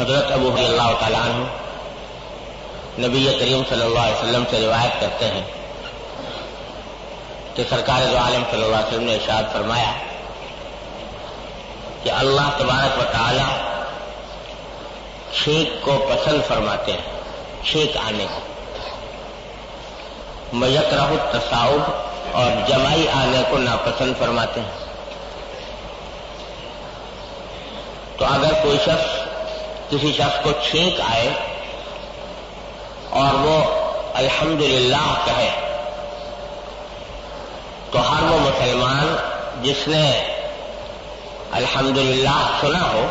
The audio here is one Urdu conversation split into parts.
حضرت ابو اللہ تعالیٰ عنہ نبی کریم صلی اللہ علیہ وسلم سے روایت کرتے ہیں کہ سرکار دو عالم صلی اللہ علیہ وسلم نے ارشاد فرمایا کہ اللہ تبارک و تعالی چھینک کو پسند فرماتے ہیں، چھینک آنے کو۔ میت رہ تصاؤب اور جمائی آنے کو ناپسند فرماتے ہیں۔ تو اگر کوئی شخص کسی شخص کو چھینک آئے اور وہ الحمدللہ کہے، تو ہر وہ مسلمان جس نے الحمدللہ سنا ہو،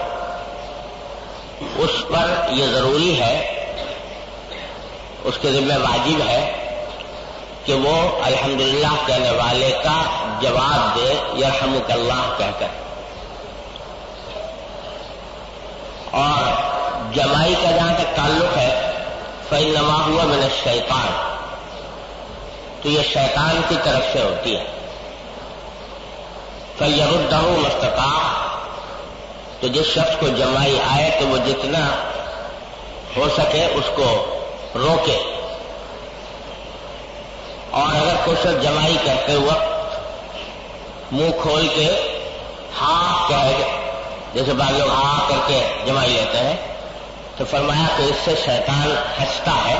اس پر یہ ضروری ہے، اس کے ذمہ واجب ہے کہ وہ الحمدللہ کہنے والے کا جواب دے، یرحمک اللہ کہہ کر۔ اور جمائی کا جہاں تک تعلق ہے فی نما ہوا میں نے شیطان تو یہ شیطان کی طرف سے ہوتی ہے۔ فیرد مستقا تو جس شخص کو جمائی آئے تو وہ جتنا ہو سکے اس کو روکے۔ اور اگر کچھ جمائی کرتے وقت منہ کھول کے ہاں کہہ جیسے بعض لوگ ہاں کر کے جمائی لیتے ہیں۔ تو فرمایا کہ اس سے شیطان ہنستا ہے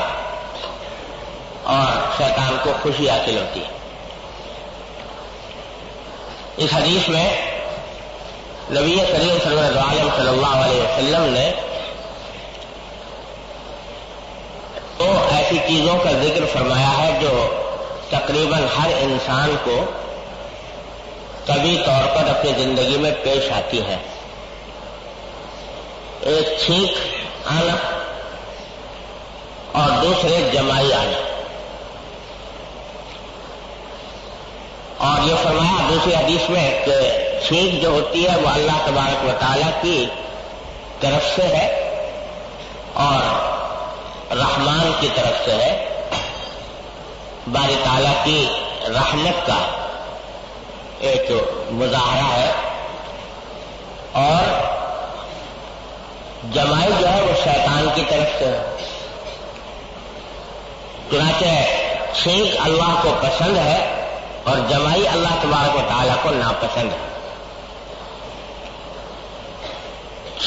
اور شیطان کو خوشی حاصل ہوتی ہے۔ اس حدیث میں نبی کریم صلی اللہ صلی اللہ علیہ وسلم نے تو ایسی چیزوں کا ذکر فرمایا ہے جو تقریباً ہر انسان کو کبھی طور پر اپنی زندگی میں پیش آتی ہے ایک چھینک آنا اور دوسرے جمائی آنا اور یہ فرمایا دوسری حدیث میں کہ چھینک جو ہوتی ہے وہ اللہ تبارک و تعالیٰ کی طرف سے ہے اور رحمان کی طرف سے ہے۔ باری تعالیٰ کی رحمت کا ایک مظاہرہ ہے۔ اور جمائی جو ہے وہ شیطان کی طرف سے۔ چنانچہ چھینک اللہ کو پسند ہے اور جمائی اللہ تبارک و تعالیٰ کو ناپسند ہے۔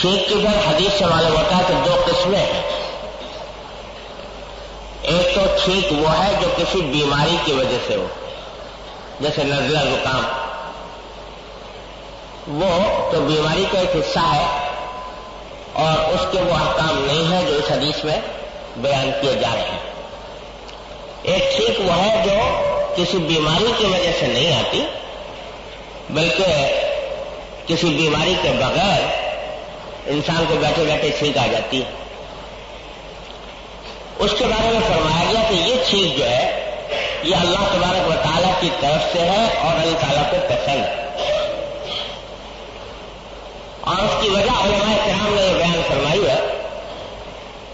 چھینک کی پھر حدیث سے معلوم ہوتا ہے کہ دو قسمیں ہیں۔ ایک تو چھینک وہ ہے جو کسی بیماری کی وجہ سے ہو، جیسے نزلہ زکام۔ وہ تو بیماری کا ایک حصہ ہے اور اس کے وہ احکام نہیں ہیں جو اس حدیث میں بیان کیے جا رہے ہیں۔ ایک ٹھیک وہ ہے جو کسی بیماری کی وجہ سے نہیں آتی، بلکہ کسی بیماری کے بغیر انسان کو بیٹھے بیٹھے چھینک آ جاتی۔ ہے اس کے بارے میں فرمایا گیا کہ یہ چھینک جو ہے، یہ اللہ تبارک و تعالیٰ کی طرف سے ہے اور اللہ تعالیٰ کو پسند ہے۔ اور اس کی وجہ علماء کرام نے یہ بیان فرمائی ہے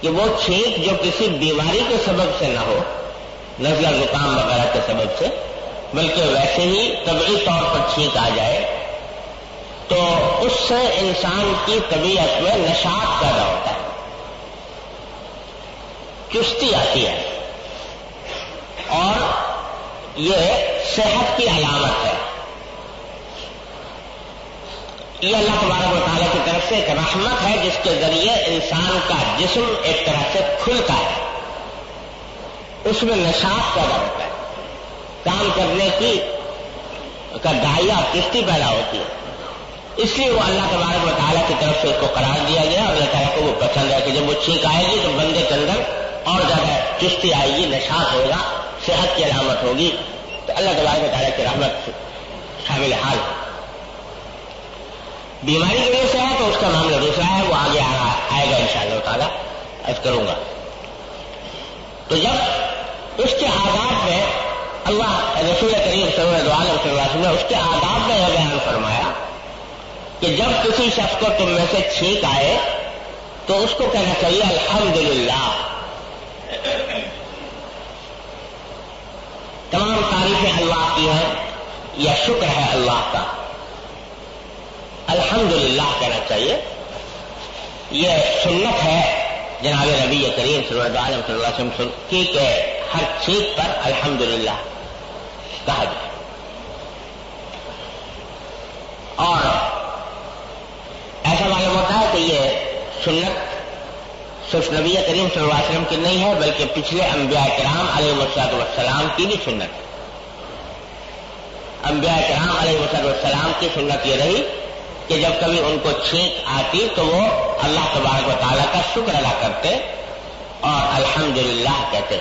کہ وہ چھینک جو کسی بیماری کے سبب سے نہ ہو، نزلہ زکام وغیرہ کے سبب سے، بلکہ ویسے ہی طبعی طور پر چھینک آ جائے، تو اس سے انسان کی طبیعت میں نشاط پیدا ہوتا ہے۔ چستی آتی ہے۔ اور یہ صحت کی علامت ہے۔ یہ اللہ تبارک و تعالیٰ کی طرف سے ایک رحمت ہے، جس کے ذریعے انسان کا جسم ایک طرح سے کھلتا ہے۔ اس میں نشاط پیدا ہوتا ہے۔ کام کرنے کی کا دائیا کشتی پیدا ہوتی ہے۔ اس لیے وہ اللہ تبارک و تعالیٰ کی طرف سے اس کو قرار دیا گیا اور اللہ تعالیٰ کو وہ پسند ہے کہ جب وہ چھینک آئے گی تو بندے کے اندر اور زیادہ کشتی آئے گی، نشاط ہوگا، صحت کی علامت ہوگی۔ تو اللہ تبارک و تعالیٰ کی رحمت شامل حال۔ ہے بیماری کی وجہ سے ہے تو اس کا معاملہ دوسرا ہے، وہ آگے آئے گا ان شاء اللہ تعالیٰ ایسا کروں گا۔ تو جب اس کے آداب میں اللہ رسول کریم صلی اللہ علیہ وسلم نے اس کے آداب میں یہ بیان فرمایا کہ جب کسی شخص کو تم میں سے چھینک آئے تو اس کو کہنا چاہیے، الحمدللہ۔ تمام تعریفیں اللہ کی ہیں یا شکر ہے اللہ کا۔ الحمد للہ کہنا چاہیے۔ یہ سنت ہے، جناب نبی کریم صلی اللہ علیہ وسلم کی کہ ہر چیز پر الحمدللہ کہا جائے۔ اور ایسا معلوم ہوتا ہے کہ یہ سنت صرف نبی کریم صلی اللہ علیہ وسلم کی نہیں ہے، بلکہ پچھلے انبیاء کرام علیہ وسلط والسلام کی بھی سنت ہے۔ انبیاء کرام علیہ وسلط والسلام کی سنت یہ رہی۔ کہ جب کبھی ان کو چھینک آتی تو وہ اللہ تبارک و تعالیٰ کا شکر ادا کرتے اور الحمدللہ کہتے۔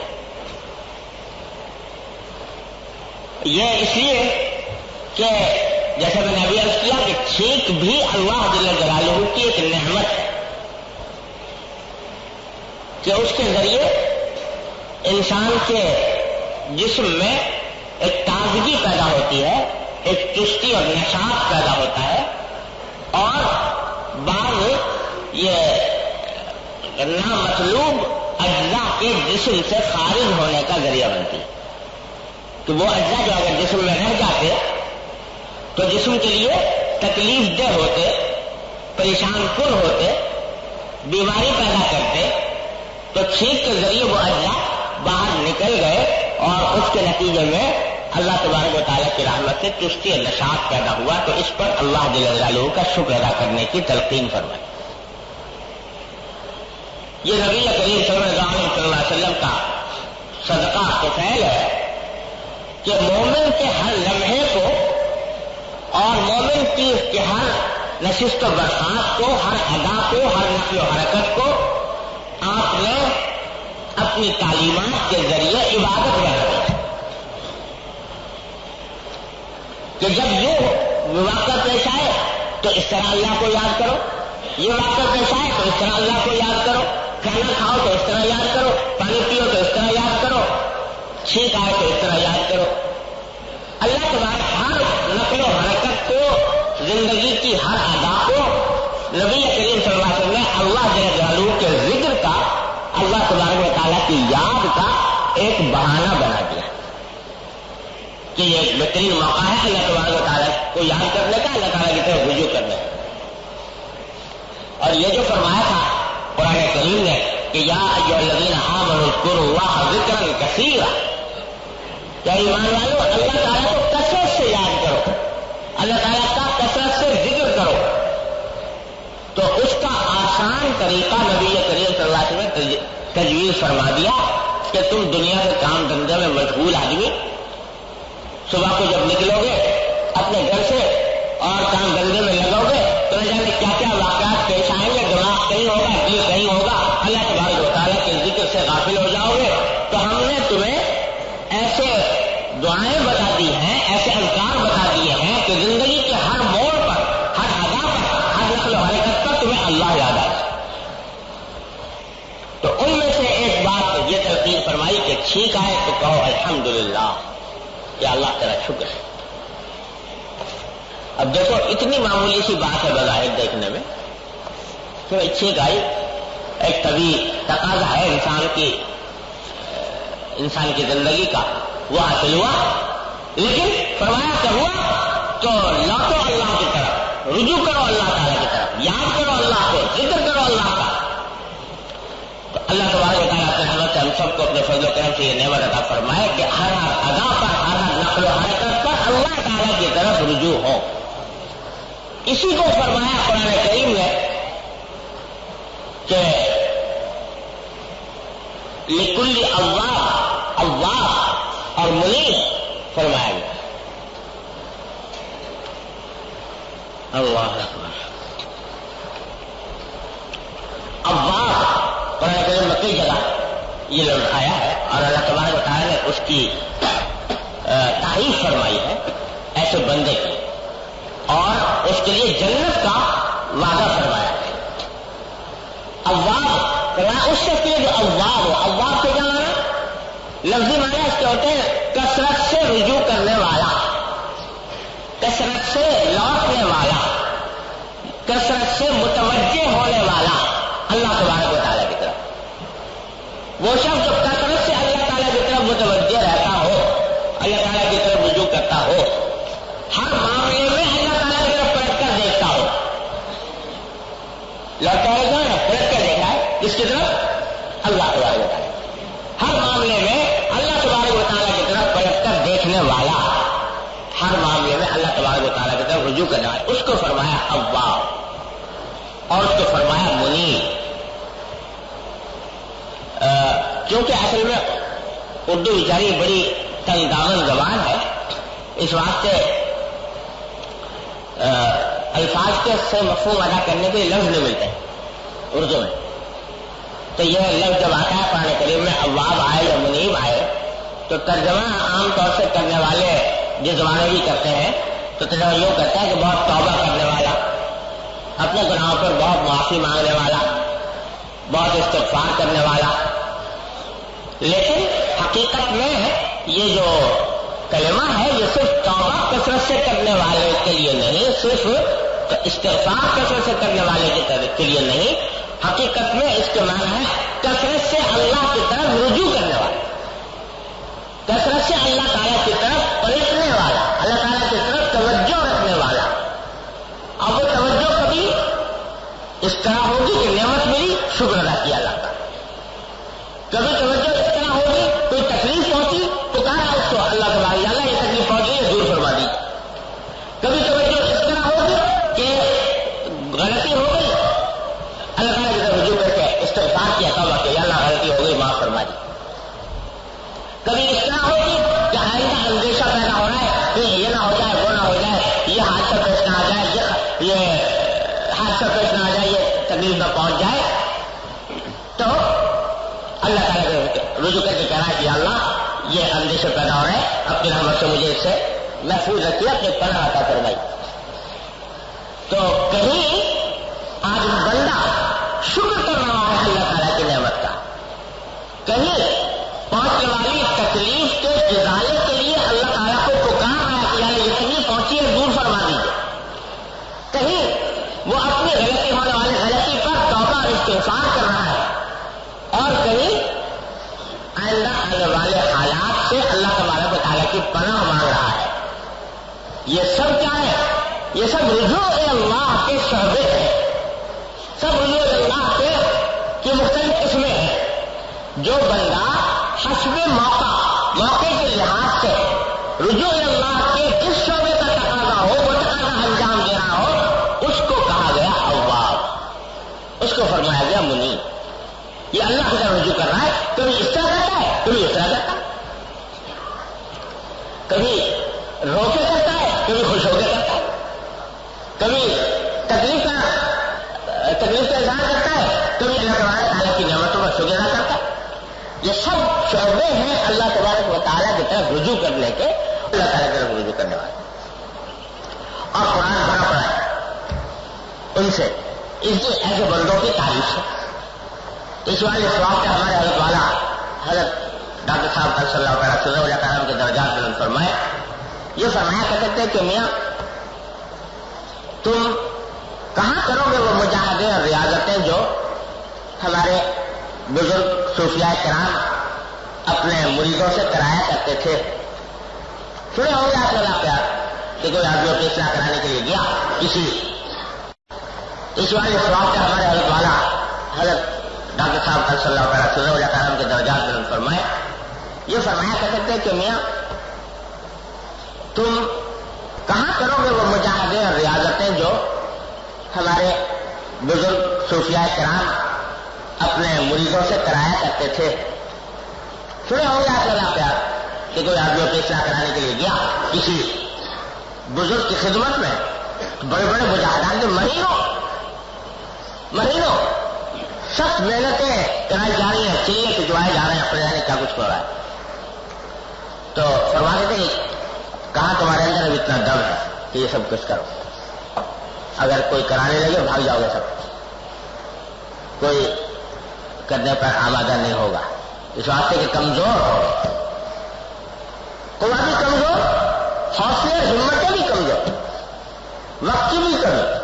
یہ اس لیے کہ جیسے میں نے ابھی عرض کیا کہ چھینک بھی اللہ دل جلالہ کی ایک نعمت ہے کہ اس کے ذریعے انسان کے جسم میں ایک تازگی پیدا ہوتی ہے، ایک چستی اور نشاط پیدا ہوتا ہے۔ اور بعض یہ نامطلوب اجزاء کے جسم سے خارج ہونے کا ذریعہ بنتی ہے۔ کہ وہ اجزاء جو اگر جسم میں رہ جاتے تو جسم کے لیے تکلیف دہ ہوتے، پریشان کن ہوتے، بیماری پیدا کرتے، تو چھینک کے ذریعے وہ اجزاء باہر نکل گئے اور اس کے نتیجے میں اللہ تبارک و تعالیٰ کی رحمت سے چستی نشاط پیدا ہوا تو اس پر اللہ جل کا شکر ادا کرنے کی تلقین فرمائی۔ یہ نبی کریم صلی اللہ علیہ وسلم کا صدقہ تو فیل ہے کہ مومن کے ہر لمحے کو اور مومن کی ہر نشست و برسات کو، ہر ادا کو، ہر نقل و حرکت کو آپ نے اپنی تعلیمات کے ذریعے عبادت بنا کہ جب یہ واقعہ پیش آئے تو اس طرح اللہ کو یاد کرو۔ یہ واقعہ پیش آئے تو اس طرح اللہ کو یاد کرو۔ کھانا کھاؤ تو اس طرح یاد کرو۔ پانی پیو تو اس طرح یاد کرو۔ چھینک آئے تو اس طرح یاد کرو۔ اللہ کے بعد ہر نقل و حرکت کو، زندگی کی ہر ادا کو نبی کریم صلی اللہ علیہ وسلم نے اللہ جل کے ذکر کا، اللہ تبارک و تعالیٰ کی یاد کا ایک بہانہ بنا دیا۔ کہ یہ ایک بہترین موقع ہے اللہ تبارک و تعالیٰ کو یاد کرنے کا، اللہ تعالیٰ کی طرف رجوع کرنے۔ کا اور یہ جو فرمایا تھا قرآن کریم نے کہ یا جو لگین ہاں منسکر ہوا ذکر کثیر کیا ایمان والو، اللہ تعالیٰ کو کثرت سے یاد کرو۔ اللہ تعالیٰ کا کثرت سے ذکر کرو۔ تو اس کا آسان طریقہ نبی کریم صلی اللہ علیہ وسلم نے تجویز فرما دیا کہ تم دنیا کے کام دھندے میں مشغول آدمی صبح کو جب نکلو گے، اپنے گھر سے اور کام دھندے میں لگو گے، تو نہ جانے کیا کیا واقعات پیش آئیں گے، دماغ کہیں ہوگا، دل کہیں ہوگا، اللہ کے بارے تعالیٰ کے ذکر سے غافل ہو جاؤ گے۔ تو ہم نے تمہیں ایسے دعائیں بتا دی ہیں، ایسے انکار بتا دیے ہیں کہ زندگی کے ہر موڑ پر، ہر ادا پر، ہر نقل و حرکت تمہیں اللہ یاد آئے۔ تو ان میں سے ایک بات یہ تلقین فرمائی کہ ٹھیک آئے تو کہو الحمدللہ۔ کہ اللہ تیرا شکر ہے۔ اب دیکھو، اتنی معمولی سی بات ہے بظاہر دیکھنے میں کہ چھینک آئی ایک طبی تقاضا ہے انسان کی انسان کی زندگی کا۔ وہ حاصل ہوا، لیکن فرمایا کہ ہوا تو لوٹو اللہ کی طرف، رجوع کرو اللہ تعالیٰ کی طرف، یاد کرو اللہ کو، ذکر کرو اللہ کا۔ تو اللہ تبارک تعالیٰ سے ہم سب کو اپنے فضل و کرم سے یہ نعمت عطا فرمائے کہ ہر ہر ادا پر، ہر ہر نقل و حرکت پر اللہ تعالیٰ کی طرف رجوع ہو۔ اسی کو فرمایا قرآن کریم نے کہ لکل اللہ اللہ اور منیب فرمایا گیا۔ اللہ اب قرآن کریم میں کئی جگہ یہ لفظ آیا ہے اور اللہ تبارک و تعالیٰ نے اس کی تعریف فرمائی ہے ایسے بندے کی۔ اور اس کے لیے جنت کا وعدہ فرمایا ہے۔ اواب اس شخص کے لیے جو اواب ہو اواب سے کیا مانا لفظی مانا اس کے ہوتے ہیں کثرت سے رجوع کرنے والا، کثرت سے لوٹنے والا، کثرت سے متوجہ ہونے والا۔ اللہ تبارک و تعالیٰ وہ شخص جو کثرت سے اللہ تعالیٰ کی طرف متوجہ رہتا ہو، اللہ تعالیٰ کی طرف رجوع کرتا ہو، ہر معاملے میں اللہ تعالیٰ کی طرف پلٹ کر دیکھتا ہو۔ لوٹا ہے۔ کس کی طرف؟ اللہ تبارک و تعالیٰ ہر معاملے میں اللہ تبارک و تعالیٰ کی طرف پلٹ کر دیکھنے والا، ہر معاملے میں اللہ تبارک و تعالیٰ کی طرف رجوع کرنے والا۔ اس کو فرمایا ابا اور اس کو فرمایا منی کیونکہ اصل میں اردو بیچاری بڑی تنگامن زبان ہے، اس واسطے الفاظ کے سے مفہوم ادا کرنے کے لفظ نہیں ملتے، اردو میں۔ تو یہ لفظ جب آتا ہے پرانے کریم میں اباب آئے یا منیب آئے، تو ترجمہ عام طور سے کرنے والے جس زمانے بھی کرتے ہیں، تو ترجمہ یوں کرتا ہے کہ بہت توبہ کرنے والا، اپنے گناہوں پر بہت معافی مانگنے والا، بہت استغفار کرنے والا لیکن حقیقت میں یہ جو کلمہ ہے، یہ صرف توبہ کثرت سے کرنے والے کے لیے نہیں، صرف استغفار کثرت سے کرنے والے کے لیے نہیں، حقیقت میں اس کے معنی ہے کثرت سے اللہ کی طرف رجوع کرنے والا کثرت سے اللہ تعالیٰ کی طرف پلٹنے والا، اللہ تعالیٰ کی طرف توجہ رکھنے والا۔ اب وہ توجہ کبھی اس طرح ہوگی کہ نعمت ملی، شکر ادا کیا اللہ کا۔ کبھی توجہ تو اللہ کے اللہ یہ تکلیف پہنچی ہے دور فرما دی۔ کبھی توجہ اس طرح ہوگی کہ غلطی ہو گئی۔ اللہ تعالیٰ کی طرف رجوع کر کے استغفار کیا تھا کہ اللہ غلطی ہو گئی، معاف فرما دی۔ کبھی اس طرح ہوگی کہ آئندہ اندیشہ پیدا ہو رہا ہے، کہ یہ نہ ہو جائے، وہ نہ ہو جائے، یہ حادثہ پیش نہ آ جائے، یہ حادثہ پیش نہ آ جائے، یہ تکلیف نہ پہنچ جائے۔ تو اللہ تعالیٰ رجوع کر کے کہنا کہ اللہ یہ اندیشہ پیدا ہو رہے ہیں اپنی رحمت سے مجھے اس سے محفوظ رکھیے، اپنے پناہ عطا کروائی تو کہیں آج بندہ شکر کر رہا ہے اللہ تعالیٰ کی نعمت کا۔ کہیں پہنچنے والی تکلیف کے ازالے کے لیے اللہ تعالیٰ کو پکار رہا ہے کہ یعنی یہ تکلیف پہنچی ہے دور فرما دیجیے کہیں وہ اپنی غلطی ہونے والی غلطی پر توبہ اور استفار کر رہا ہے اور کہیں آئندہ آنے والے حالات سے اللہ تبارک و تعالیٰ کی پناہ مانگ رہا ہے۔ یہ سب کیا ہے؟ یہ سب رجوع اللہ کے شعبے ہیں سب رجوع اللہ کے کی مختلف قسمیں ہیں۔ جو بندہ حسب موقع موقع کے لحاظ سے رجوع اللہ کے جس شعبے کا تقاضا ہو، وہ تقاضا انجام دے رہا ہو، اس کو کہا گیا اواب اس کو فرمایا گیا منی۔ یہ اللہ کی طرف رجوع کر رہا ہے۔ کبھی اس طرح کرتا ہے کبھی اس طرح کرتا ہے۔ کبھی رو کے کرتا ہے، کبھی خوش ہو کے کرتا ہے۔ کبھی تکلیف کا تکلیف کا اظہار کرتا ہے، کبھی اللہ تبارک تعالیٰ کی نعمتوں کا شکر ادا کرتا ہے۔ یہ سب شعبے ہیں اللہ تبارک و تعالیٰ کی طرف رجوع کرنے کے، اللہ تعالیٰ کی طرف رجوع کرنے والے۔ اور قرآن بھرا پڑا ہے۔ ان سے اس کے ایسے بندوں کی تعریف سے اس والے سواب کا ہمارے حضرت والا، حضرت ڈاکٹر صاحب صلی اللہ تعالیٰ صلی اللہ کے درجات بلند فرمائے یہ فرمایا کر سکتے کہ میاں، تم کہاں کرو گے وہ مجاہدے اور ریاضتیں جو ہمارے بزرگ صوفیاء کرام اپنے مریضوں سے کرایا کرتے تھے۔ سنے ہو گیا آپ پیار کہ کوئی آدمی کی اصلاح کرانے کے لیے گیا کسی اس والے سواب کا ہمارے حضرت والا حضرت ڈاکٹر صاحب صلی اللہ تعالیٰ صلی اللہ کے درجات بلند فرمائے یہ فرمایا کر سکتے کہ میاں، تم کہاں کرو گے وہ مجاہدے اور ریاضتیں جو ہمارے بزرگ صوفیاء کرام اپنے مریضوں سے کرایا کرتے تھے۔ سنے ہو گیا آپ پیار کہ کوئی آدمی کی اصلاح کرانے کے لیے گیا کسی بزرگ کی خدمت میں بڑے بڑے مجاہدان کے مہینوں مہینوں سخت محنتیں کرائی جا رہی ہیں چلیے کھجوائے جا رہے ہیں، اپنے جانے کیا کچھ ہو رہا ہے۔ تو فرما دیتے کہاں تمہارے اندر اب اتنا دم ہے کہ یہ سب کچھ کرو۔ اگر کوئی کرانے لگے بھاگ جاؤ گے سب۔ کوئی کرنے پر آمادہ نہیں ہوگا۔ اس واسطے کہ کمزور ہو۔ کوئی بھی کمزور، حوصلے، ہمتیں بھی کمزور۔ وقت کی بھی کمی۔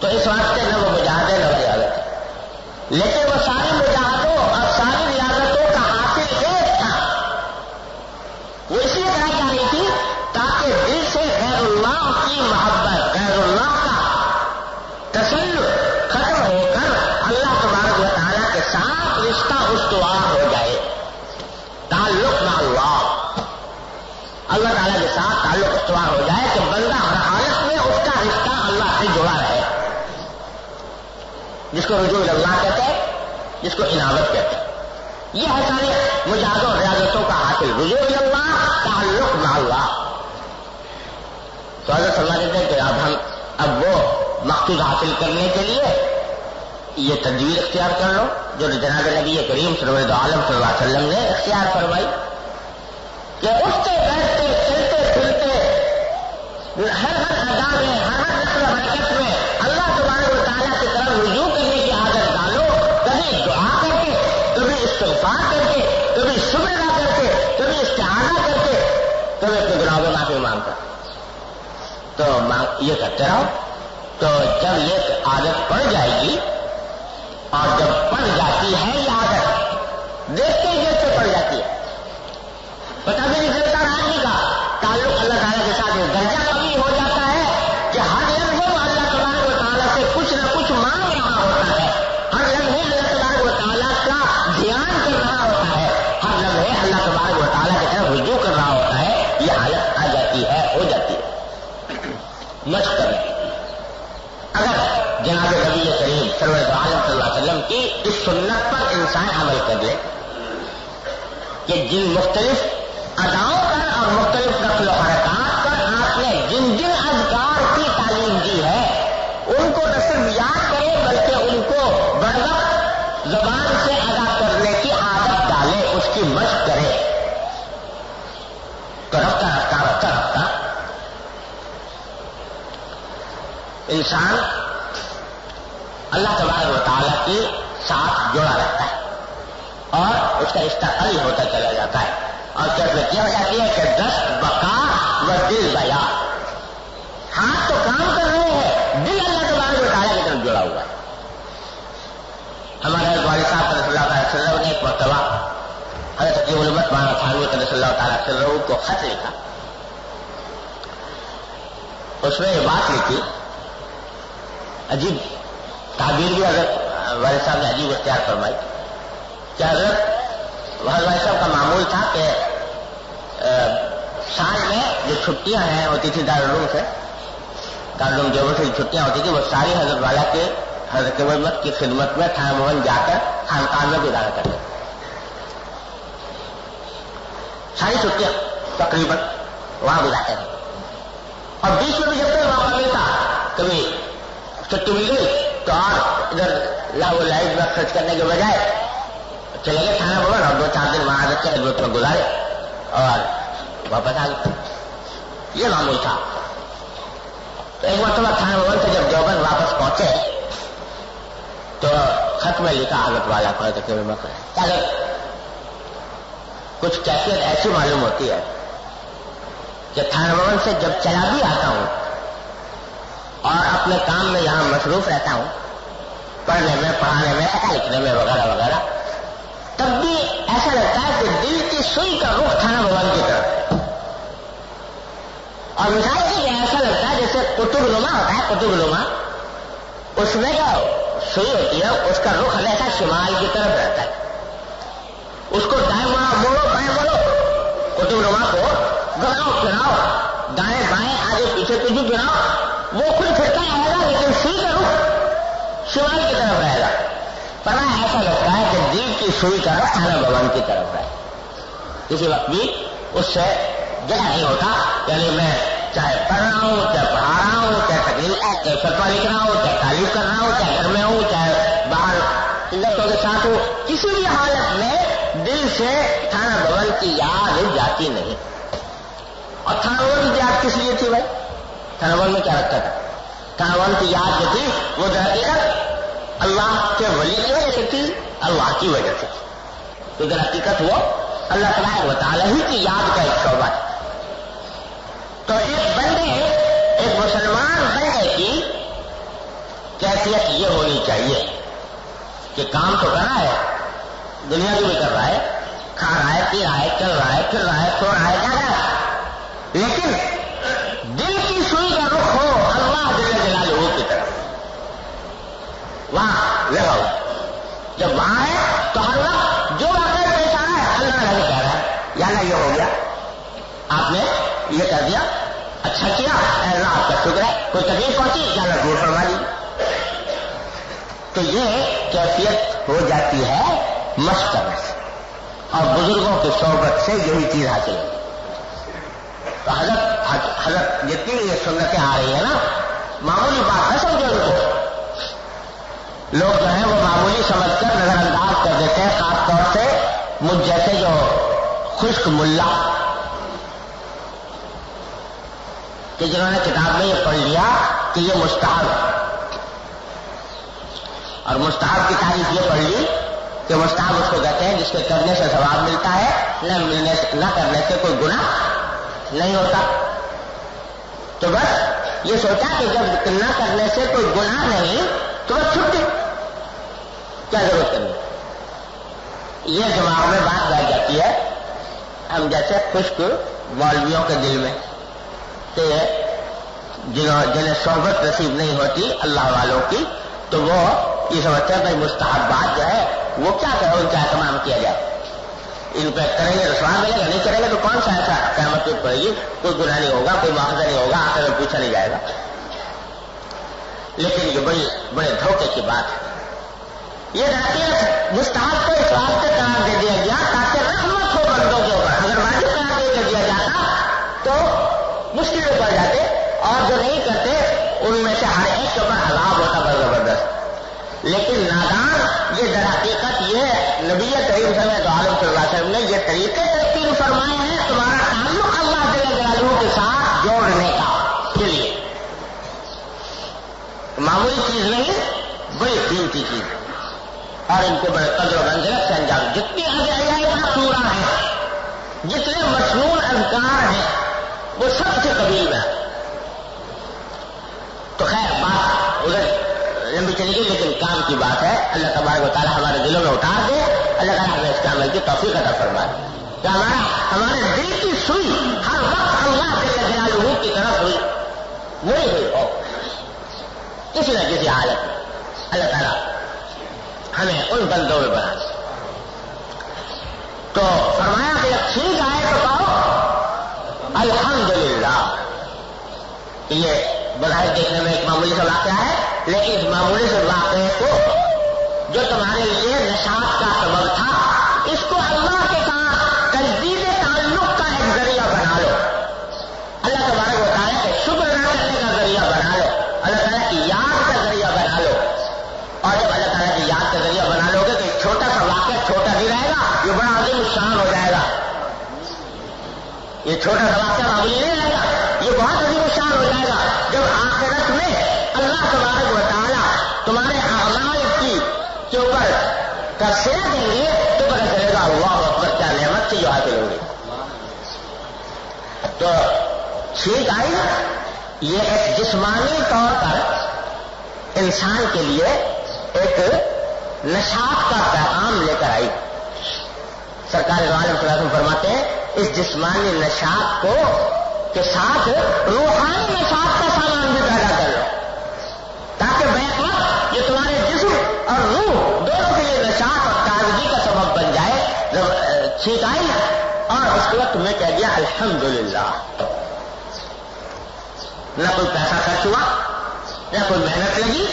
تو اس واسطے نہ وہ مجاہدے نہ ریاضت لیکن رشتہ ہو جائے، تعلق نہ اللہ اللہ تعالیٰ کے ساتھ تعلق استوار ہو جائے کہ بندہ ہر حالت میں اس کا رشتہ اللہ سے جڑا رہے۔ جس کو رجوع اللہ کہتے ہیں، جس کو عناوت کہتے ہیں۔ یہ ہے سارے مجاز و ریاضتوں کا حاصل۔ رجوع اللہ، تعلق نہ اللہ تو حضرت صلی کہتے ہیں کہ اب ہم، اب وہ مقصود حاصل کرنے کے لیے یہ تجویز اختیار کر لو، جو جناب نبی کریم سرورد عالم صلی اللہ علیہ وسلم نے اختیار فرمائی۔ کہ اٹھتے، بیٹھتے چلتے پھرتے ہر ہر ادا میں، ہر ہر نسل حرکت میں اللہ تبارک و تعالیٰ کی طرف رجوع کرنے کی عادت ڈالو۔ کبھی دعا کر کے، کبھی استغفار کر کے، کبھی شکر کر کے، کبھی استعانہ کر کے، کبھی اپنے گناہوں میں معافی مانگ کر۔ تو یہ کرتے رہو۔ تو جب یہ عادت پڑ جائے گی اور جب پڑ جاتی ہے یہ عادت دیکھتے سنت پر انسان عمل کر لے کہ جن مختلف اداؤں پر اور مختلف نقل و حرکات پر آپ نے جن جن اذکار کی تعلیم دی ہے، ان کو نہ صرف یاد کرے بلکہ ان کو بر وقت زبان سے ادا کرنے کی عادت ڈالے، اس کی مشق کرے۔ تو رفتہ رفتہ رفتہ رفتہ۔ انسان اللہ تبارک و تعالیٰ کے ساتھ جڑا رہتا ہے۔ اور اس کا رشتہ قوی ہوتا چلا جاتا ہے۔ اور کیفیت یہ ہو جاتی ہے کہ دست بقا و دل بیا۔ ہاتھ تو کام کر رہے ہیں، دل اللہ کے بارے میں تعالیٰ کی طرف جڑا ہوا ہے۔ ہمارے والد صاحب صلی اللہ تعالیٰ وسلم نے ایک مرتبہ حضرت کی علمت مانا خانوی صلی اللہ تعالیٰ وسلم کو خط لکھا۔ اس میں یہ بات لکھی۔ عجیب تعبیر بھی حضرت والد صاحب نے عجیب اختیار فرمائی کہ حضرت بھائی صاحب کا معمول تھا کہ سال میں جو چھٹیاں ہیں ہوتی تھی دارالعلوم سے، دارالعلوم جو سے چھٹیاں ہوتی تھی وہ ساری حضرت والا کے، حضرت محمد کی خدمت میں تھانہ بھون جا کر خانقاہ میں گزارا کرتے ساری چھٹیاں تقریباً وہاں گزارتے تھے۔ اور بیچ میں بھی جب تک موقع ملتا، کبھی چھٹی مل گئی تو اور ادھر لاؤ لائٹ میں خرچ کرنے کے بجائے چلے گئے تھانہ بھون اور دو چار دن وہاں رکھے خدمت میں گزارے اور واپس آ گئے۔ یہ معمول تھا۔ تو ایک مرتبہ تھانہ بھون سے جب دیوبند واپس پہنچے تو خط میں لکھا حضرت والا کو اگر کچھ کیفیت ایسی معلوم ہوتی ہے کہ تھانہ بھون سے جب چلا بھی آتا ہوں اور اپنے کام میں یہاں مصروف رہتا ہوں پڑھنے میں، پڑھانے میں لکھنے میں وغیرہ وغیرہ۔ تب بھی ایسا لگتا ہے کہ دل کی سوئی کا رخ تھانہ بھگوان کی طرف۔ اور مثال یہ کہ ایسا لگتا ہے جیسے قطب نما ہوتا ہے، قطب نما۔ اس میں جو سوئی ہوتی ہے، اس کا رخ ہمیشہ شمال کی طرف رہتا ہے۔ اس کو دائیں مڑا موڑو بائیں موڑو قطب نما کو گھراؤ پھراؤ دائیں بائیں، آگے پیچھے پیچھے گراؤ وہ خود پھرتا رہے گا لیکن سوئی کا رخ شمال کی طرف رہے گا۔ پڑا ایسا لگتا ہے کہ دل کی سوئی کا رخ تھانہ بھون کی طرف ہے کسی وقت بھی اس سے جگہ نہیں ہوتا۔ یعنی میں چاہے پڑھ رہا ہوں، چاہے پڑھا رہا ہوں، چاہے تقریب چاہے فتوا لکھ رہا ہوں، چاہے تعریف کر رہا ہوں، چاہے گھر میں ہوں، چاہے باہر لڑکوں کے ساتھ ہوں، کسی بھی حالت میں دل سے تھانہ بھون کی یاد جاتی نہیں۔ اور تھانہ بھون کی یاد کس لیے تھی بھائی؟ تھانہ بھون میں کیا رکھتا تھا؟ تھانہ بھون کی یاد جو تھی، وہ حقیقت اللہ کے ولی کی وجہ سے تھی، اللہ کی وجہ سے تو اگر حقیقت وہ، اللہ تعالیٰ و تعالیٰ ہی کی یاد کا ایک شعبہ ہے۔ تو ایک بندے، ایک مسلمان بندے کی کیفیت یہ ہونی چاہیے کہ کام تو کر رہا ہے، دنیا کی بھی کر رہا ہے، کھا رہا ہے، پی رہا ہے، چل رہا ہے، پھر رہا ہے، سو رہا ہے جا رہا ہے لیکن دل کی سوئی کا رخ ہو اللہ دل جلال کی طرف وہاں لگا جب وہاں ہے تو ہر وقت جو واقعہ پیش آ رہا ہے، اللہ نہیں کہہ رہا ہے۔ یا نہ یہ ہو گیا۔ آپ نے یہ کر دیا۔ اچھا کیا۔ اللہ، آپ کا شکر ہے۔ کوئی تکلیف پہنچی یا نہ دور فرما لی تو یہ کیفیت ہو جاتی ہے مشق سے۔ اور بزرگوں کی صحبت سے یہی چیز حاصل ہوگی تو حضرت حضرت جتنی بھی یہ سنتیں آ رہی ہیں نا، معمولی بات ہے سمجھو ان کو۔ لوگ جو ہیں وہ معمولی سمجھ کر نظر انداز کر دیتے ہیں، خاص طور سے مجھ جیسے جو خشک ملا، کہ جنہوں نے کتاب میں یہ پڑھ لیا کہ یہ مستحب۔ اور مستحب کی تعریف یہ پڑھ لی کہ مستحب اس کو کہتے ہیں جس کے کرنے سے ثواب ملتا ہے، نہ ملنے سے، نہ کرنے سے کوئی گناہ نہیں ہوتا۔ تو بس یہ سوچا کہ جب نہ کرنے سے کوئی گناہ نہیں، تو بس چھٹی۔ کیا ضرورت کرنی یہ دماغ میں بات بیٹھ جاتی ہے، ہم جیسے خشک مولویوں کے دل میں، کہ جنہوں جنہیں صحبت نصیب نہیں ہوتی اللہ والوں کی، تو وہ یہ سمجھتے ہیں بھائی مستحبات جو ہے، وہ کیا کرو ان کا اہتمام کیا جائے۔ ان پہ کریں گے تو سوال ملے گا نہیں کریں گے، تو کون سا ایسا قیامت پڑے گی؟ کوئی گناہ نہیں ہوگا، کوئی معاوضہ نہیں ہوگا، آخر میں پوچھا نہیں جائے گا۔ لیکن یہ بڑی بڑے دھوکے کی بات ہے۔ یہ رہتی مستحب کو اس واسطے قرار دے دیا گیا تاکہ رحمت ہو بندوں کے اوپر، اگر واجب قرار دے دیا جاتا تو مشکل پڑ جاتے اور جو نہیں کرتے، ان میں سے ہر ایک کے اوپر عذاب ہوتا بڑا زبردست۔ لیکن نادان، یہ در حقیقت یہ نبی کریم صلی اللہ علیہ وسلم نے یہ طریقے ترقی فرمائے ہیں، تمہارا تعلق اللہ جل کے ساتھ جوڑنے کا کے لیے۔ معمولی چیز نہیں، بڑی قیمتی چیز۔ ہے اور ان کے بڑے قدر و منزلت سے انجام۔ جتنی ادائیاں سورا ہیں، جتنے مصنون اذکار ہیں، وہ سب سے قبیل ہے تو خیر، بات ادھر لمبی چلی گئی، لیکن کام کی بات ہے۔ اللہ تبارک و تعالیٰ ہمارے دلوں میں اتار دے اللہ تعالیٰ ہمیں اس عمل کی توفیق عطا فرما دے کہ ہمارا، ہمارے دل کی سوئی ہر وقت اللہ کے جلالہ کی طرف ہوئی، وہی ہوئی ہو کسی نہ کسی حالت میں۔ اللہ تعالیٰ ہمیں ان بندوں میں بنا تو فرمایا کہ جب ٹھیک آئے تو کہو، الحمدللہ۔ یہ بظاہر دیکھنے میں ایک معمولی سا واقعہ ہے، لیکن اس معمولی سے واقعے کو جو تمہارے لیے نشاط کا سبب تھا، اس کو اللہ کے چھوٹا بھی رہے گا یہ بڑا عظیم شان ہو جائے گا۔ یہ چھوٹا سا واقعہ معمولی نہیں رہے گا، یہ بہت عظیم شان ہو جائے گا۔ جب آخرت میں اللہ تبارک و تعالیٰ تمہارے اعمال کی کے اوپر تفصیل دیں گے، تو پتہ چلے گا اللہ اکبر کیا نعمت سے جو حاصل ہوگی تو ٹھیک آئی یہ ایک جسمانی طور پر انسان کے لیے ایک نشاط کا پیغام لے کر آئی۔ سرکار عالم صلی اللہ علیہ وسلم فرماتے ہیں، اس جسمانی نشاط کو کے ساتھ روحانی نشاط کا سامان بھی پیدا کر لو۔ تاکہ بیک وقت یہ تمہارے جسم اور روح دونوں کے لیے نشاط اور تازگی کا سبب بن جائے۔ جب ٹھیک آئی اور اس کے وقت میں کہہ دیا، الحمدللہ۔ نہ کوئی پیسہ خرچ ہوا، نہ کوئی محنت لگی۔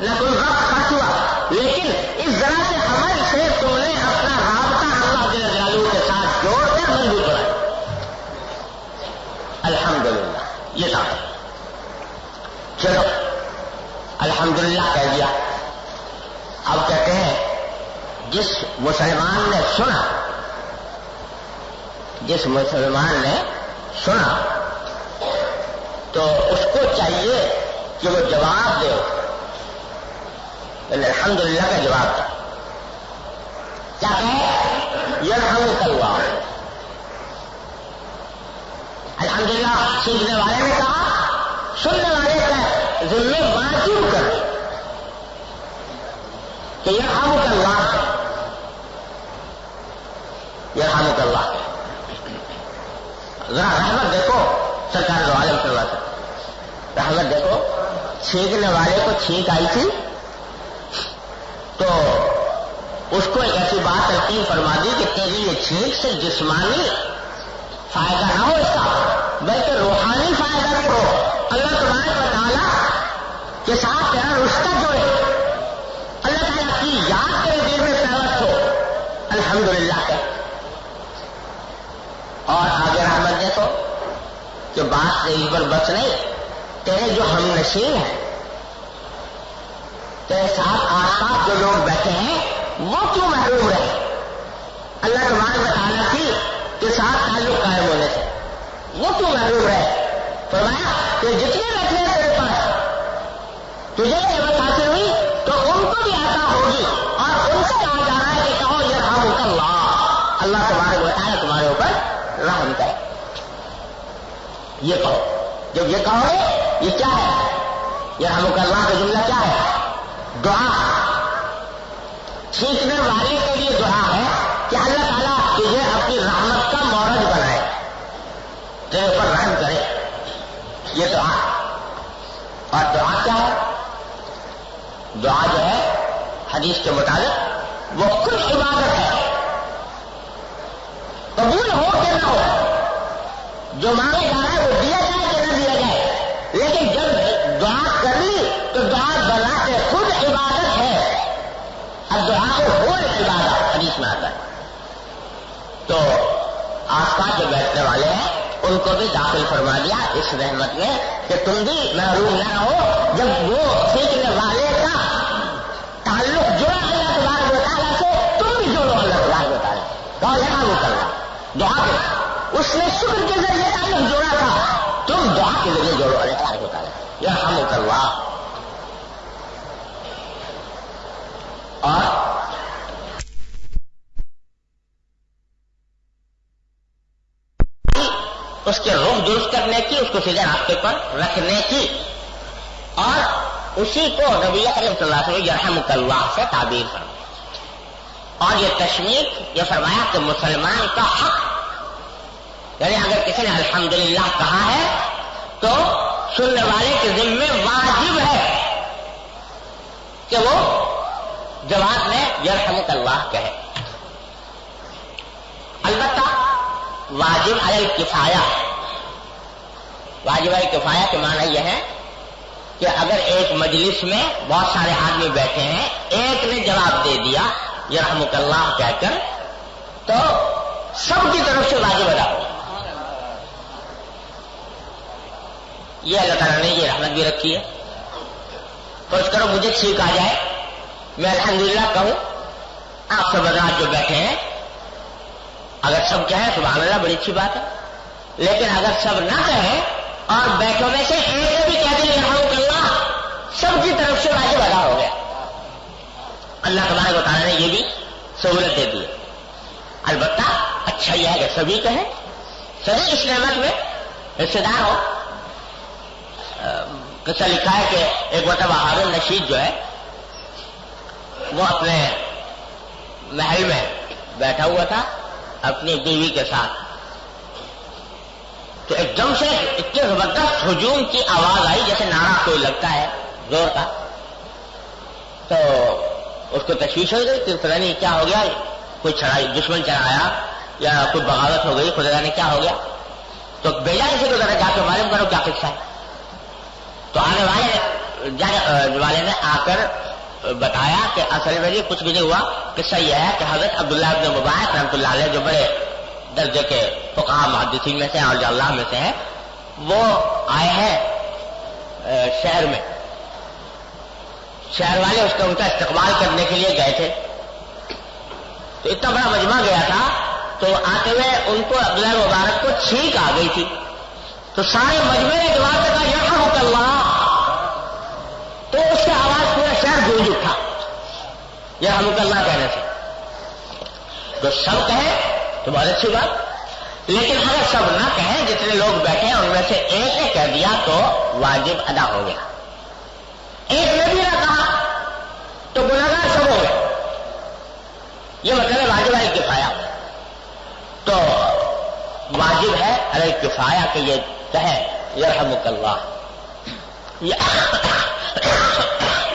نہ کوئی وقت خرچ ہوا لیکن اس ذرا سے عمل سے تم نے اپنا رابطہ اللہ کے جلالو کے ساتھ جوڑ کر مضبوط بنایا۔ الحمدللہ، یہ تھا۔ چلو، الحمدللہ کہہ دیا۔ اب کہتے ہیں، جس مسلمان نے سنا، جس مسلمان نے سنا، تو اس کو چاہیے کہ وہ جواب دے۔ الحمد للہ کا جواب تھا کیا کہ یہ ہم الحمد للہ سیکھنے والے نے کہا، سننے والے کا ذمے واجب کر کہ یہ ہم کروا یہ ہم کروا ذرا رحمت دیکھو، سرکار جو عالم کروا سے رحمت دیکھو، چھینکنے والے کو چھینک آئی تھی۔ تو اس کو ایک ایسی بات تلقین فرما دی کہ تیری یہ چھینک سے جسمانی فائدہ نہ ہو اس کا، بلکہ روحانی فائدہ بھی ہو۔ اللہ تمہارے بتانا کے ساتھ تیرا رشتہ جوڑے۔ اللہ تعالیٰ کی یاد تیرے دل میں پیوست ہو۔ الحمدللہ۔ للہ اور آگے رحمت دیکھو کہ بات سے پر بس نہیں، تیرے جو ہم نشین ہیں تیرے ساتھ آس پاس جو لوگ بیٹھے ہیں، وہ کیوں محروم رہے؟ اللہ تمہارے بتانا تھی کہ ساتھ تعلق قائم ہونے سے۔ وہ کیوں محروم رہے؟ فرمایا کہ جتنے بیٹھے ہیں تیرے پاس، تجھے نعمت حاصل ہوئی تو ان کو بھی آتا ہوگی اور ان سے کہا جا رہا ہے کہ کہو یہ رحم اللہ اللہ تمہارے بتایا تمہارے اوپر رحم کرے۔ یہ کہو۔ جب یہ کہو گے، یہ کیا ہے؟ یہ ہم اللہ کا جملہ کیا ہے؟ دعا۔ سیکھنے والے کے لیے دعا ہے کہ اللہ تعالیٰ تجھے اپنی رحمت کا مورج بنائے۔ تیرے اوپر رحم کرے۔ یہ دعا۔ اور دعا کیا ہے؟ دعا جو ہے، حدیث کے مطابق، وہ کچھ عبادت ہے۔ قبول ہو کہ نہ ہو، جو مانگے جا رہا ہے، وہ دیا جائے کہ نہ دیا جائے۔ تو آس پاس جو بیٹھنے والے ہیں، ان کو بھی داخل فرما دیا اس رحمت میں کہ تم بھی محروم نہ رہو۔ جب وہ سیکھنے والے کا تعلق جڑا اللہ تبارک و تعالیٰ سے، تم بھی جوڑو اللہ تبارک و تعالیٰ۔ تو یہاں وہ کرنا دعا کے اس نے شکر کے ذریعے تعلق جوڑا تھا۔ تم دعا کے ذریعے جوڑو اللہ تبارک و تعالیٰ۔ یہ ہم کروا اور اس کے رخ درست کرنے کی، اس کو سیدھے راستے پر رکھنے کی۔ اور اسی کو نبی کریم صلی اللہ علیہ یرحم اللہ سے تعبیر فرمایا اور یہ تشمیق یہ فرمایا کہ مسلمان کا حق یعنی اگر کسی نے الحمدللہ کہا ہے، تو سننے والے کے ذمے واجب ہے کہ وہ جواب میں یرحم اللہ کہے۔ البتہ واجب علی کفایا واجب علی کفایا کے معنی یہ ہے کہ اگر ایک مجلس میں بہت سارے آدمی بیٹھے ہیں، ایک نے جواب دے دیا یہ اللہ کہہ کر، تو سب کی طرف سے واجب ادا ہو۔ یہ اللہ تعالیٰ نے یہ رحمت بھی رکھی ہے۔ تو اس کرو مجھے چھینک آ جائے۔ میں الحمدللہ کہوں، آپ سب حضرات جو بیٹھے ہیں، اگر سب کہیں، سبحان اللہ، بڑی اچھی بات ہے۔ لیکن اگر سب نہ کہیں اور بیٹھوں میں سے ایک نے بھی کہہ دیا رحم اللہ، سب کی طرف سے واجب ادا ہو گیا۔ اللہ تبارک و تعالیٰ نے یہ بھی سہولت دے دی۔ البتہ اچھا یہ ہے کہ سبھی کہیں، سبھی اس نعمت میں رشتے دار ہو کسا لکھا ہے کہ ایک مرتبہ حارن نشید جو ہے، وہ اپنے محل میں بیٹھا ہوا تھا، اپنی بیوی کے ساتھ۔ تو ایک دم سے اتنے زبردست ہجوم کی آواز آئی جیسے نعرہ کوئی لگتا ہے، زور کا۔ تو اس کو تشویش ہو گئی کہ پتہ نہیں کیا ہو گیا، کوئی چڑھائی، دشمن چڑھایا یا کوئی بغاوت ہو گئی، خدا نے کیا ہو گیا۔ تو بیجا کسی کو ذرا جا کے معلوم کرو کیا قصہ ہے۔ تو آنے والے والے نے آ کر بتایا کہ اصل میں کچھ بھی نہیں ہوا۔ قصہ یہ ہے کہ حضرت عبداللہ ابن مبارک رحمۃ اللہ علیہ جو بڑے درجے کے فقہ محدثین میں سے اور جو اللہ میں سے ہیں، وہ آئے ہیں شہر میں۔ شہر والے اس کا ان کا استقبال کرنے کے لیے گئے تھے۔ تو اتنا بڑا مجمع گیا تھا، تو آتے ہوئے ان کو عبداللہ مبارک کو چھینک آ گئی تھی۔ تو سارے مجمع نے جواب کہا یہ اللہ۔ تو اس کی آواز پورا شہر گونج اٹھا۔ یہ ہم اللہ کہنے سے۔ تو سب کہیں تو بہت اچھی بات۔ لیکن اگر سب نہ کہیں، جتنے لوگ بیٹھے ہیں، ان میں سے ایک نے کہہ دیا تو واجب ادا ہو گیا۔ ایک نے بھی نہ کہا تو گناگار سب ہو گئے۔ یہ مطلب ہے واجب ہے کفایا تو واجب ہے ارے کفایا کہ یہ کہے یہ اللہ۔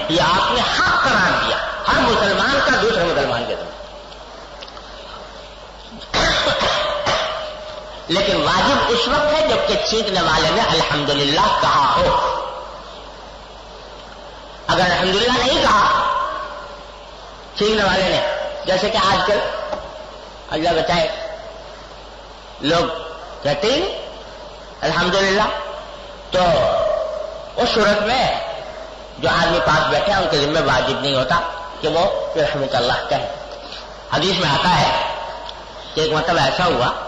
یہ آپ نے حق قرار دیا۔ ہر مسلمان کا دوسرے مسلمان کے دن لیکن واجب اس وقت ہے جبکہ چھینکنے والے نے الحمدللہ کہا ہو۔ اگر الحمدللہ نہیں کہا چھینکنے والے نے، جیسے کہ آج کل اللہ بچائے لوگ کہتے ہیں، الحمدللہ، تو اس صورت میں جو آدمی پاس بیٹھے ہیں ان کے ذمہ واجب نہیں ہوتا کہ وہ رحمت اللہ کہے۔ حدیث میں آتا ہے کہ ایک مطلب ایسا ہوا